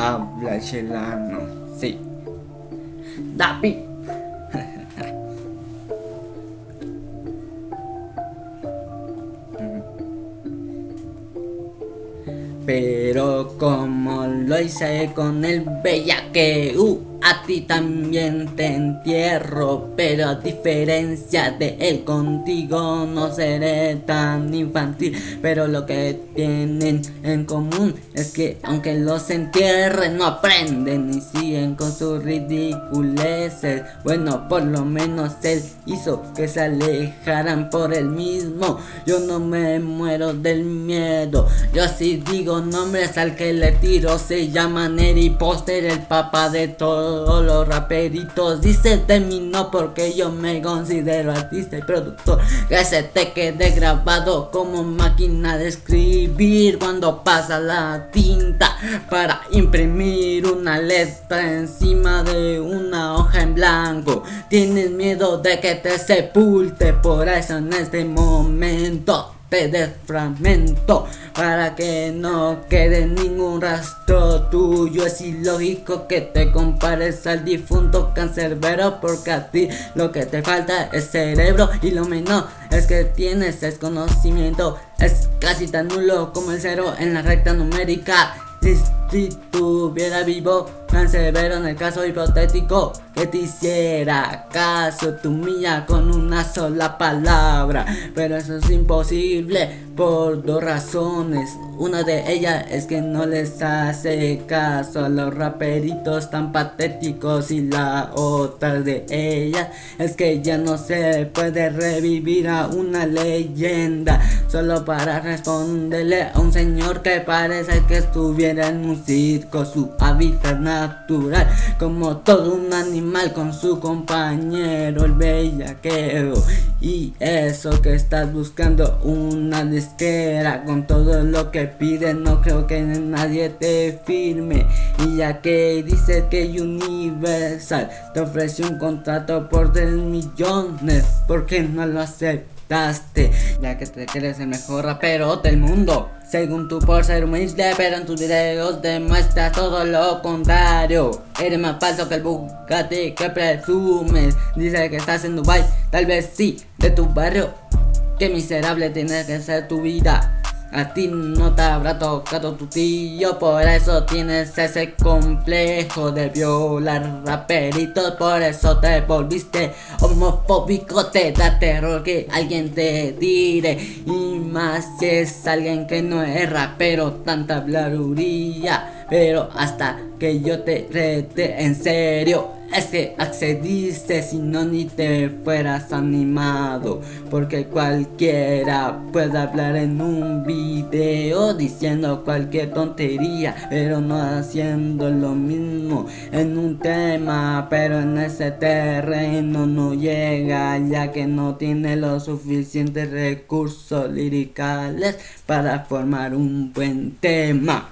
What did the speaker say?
habla chelano, sí. Dapi. Pero como lo hice con el bellaque, uh, a ti también te entierro, pero a diferencia de él contigo no seré tan infantil. Pero lo que tienen en común es que aunque los entierren no aprenden y siguen con sus ridiculeces. Bueno, por lo menos él hizo que se alejaran por él mismo. Yo no me muero del miedo, yo sí digo nombres al que le tiro. Se llama Neri Poster, el papá de todo todos los raperitos. Dice terminó porque yo me considero artista y productor. Que se te quede grabado como máquina de escribir. Cuando pasa la tinta para imprimir una letra encima de una hoja en blanco. Tienes miedo de que te sepulte por eso en este momento de fragmento para que no quede ningún rastro tuyo. Es ilógico que te compares al difunto cancerbero porque a ti lo que te falta es cerebro y lo menos es que tienes es conocimiento es casi tan nulo como el cero en la recta numérica si, tuviera vivo Cancerbero en el caso hipotético que te hiciera caso tu mía con una sola palabra. Pero eso es imposible por dos razones. Una de ellas es que no les hace caso a los raperitos tan patéticos Y la otra de ellas es que ya no se puede revivir a una leyenda. Solo para responderle a un señor que parece que estuviera en un circo Su hábitat natural como todo un animal con su compañero el bellaqueo Y eso que estás buscando una disquera con todo lo que pide no creo que nadie te firme Y ya que dices que Universal te ofrece un contrato por 3 millones ¿Por qué no lo aceptas? Ya que te quieres el mejor rapero del mundo. Según tú por ser humilde Pero en tus videos demuestras todo lo contrario. Eres más falso que el Bugatti que presumes. Dice que estás en Dubai Tal vez sí, de tu barrio. Qué miserable tiene que ser tu vida a ti no te habrá tocado tu tío, por eso tienes ese complejo de violar raperitos, por eso te volviste homofóbico, te da terror que alguien te tire, y más si es alguien que no es rapero, tanta blaruría, pero hasta que yo te rete en serio, es que accediste si no ni te fueras animado Porque cualquiera puede hablar en un video Diciendo cualquier tontería Pero no haciendo lo mismo en un tema Pero en ese terreno no llega Ya que no tiene los suficientes recursos liricales Para formar un buen tema